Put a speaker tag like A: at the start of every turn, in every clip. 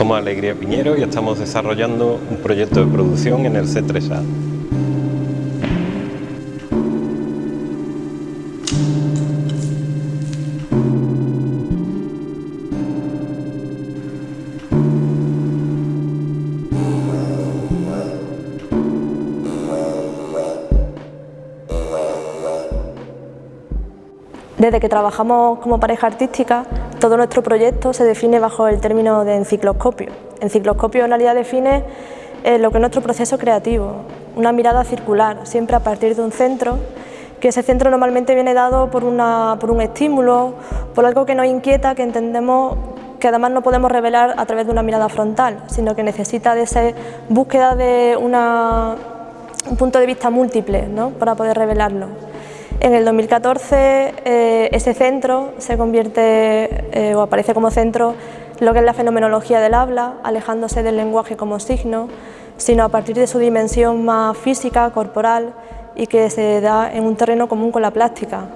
A: Somos Alegría Piñero y estamos desarrollando un proyecto de producción en el C3A.
B: Desde que trabajamos como pareja artística, todo nuestro proyecto se define bajo el término de encicloscopio. Encicloscopio en realidad define eh, lo que es nuestro proceso creativo, una mirada circular, siempre a partir de un centro, que ese centro normalmente viene dado por, por un estímulo, por algo que nos inquieta, que entendemos que además no podemos revelar a través de una mirada frontal, sino que necesita de esa búsqueda de un punto de vista múltiple ¿no? para poder revelarlo. En el 2014 eh, ese centro se convierte eh, o aparece como centro lo que es la fenomenología del habla, alejándose del lenguaje como signo, sino a partir de su dimensión más física, corporal y que se da en un terreno común con la plástica.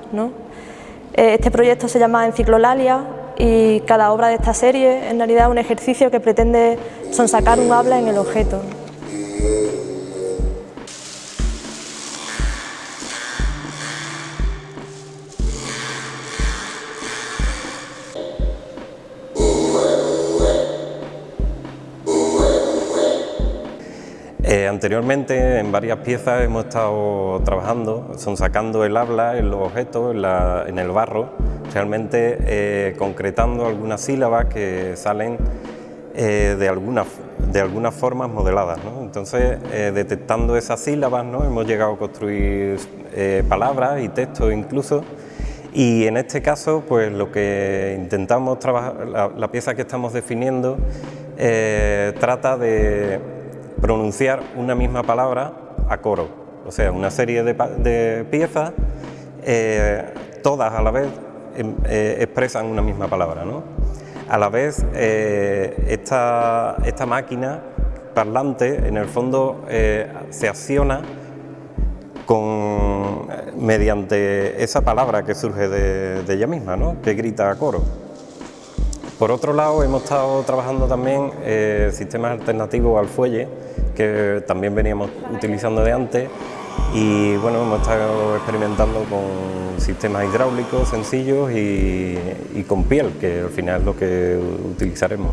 B: Eh, este proyecto se llama Enciclolalia y cada obra de esta serie en realidad es un ejercicio que pretende sonsacar un habla en el objeto.
A: Eh, anteriormente en varias piezas hemos estado trabajando, son sacando el habla en los objetos, en, el barro, realmente eh, concretando algunas sílabas que salen eh, de, algunas, de algunas formas modeladas. Entonces, detectando esas sílabas, ¿no? hemos llegado a construir palabras y textos incluso, y en este caso, pues lo que intentamos trabajar, la pieza que estamos definiendo, trata de pronunciar una misma palabra a coro, o sea, una serie de, piezas, eh, todas a la vez em, eh, expresan una misma palabra. ¿no? A la vez, eh, esta, esta, máquina parlante, en el fondo, se acciona con, mediante esa palabra que surge de, de ella misma, ¿no? que grita a coro. Por otro lado, hemos estado trabajando también eh, sistemas alternativos al fuelle, que también veníamos utilizando de antes, y bueno, hemos estado experimentando con sistemas hidráulicos sencillos y, y con piel, que al final es lo que utilizaremos.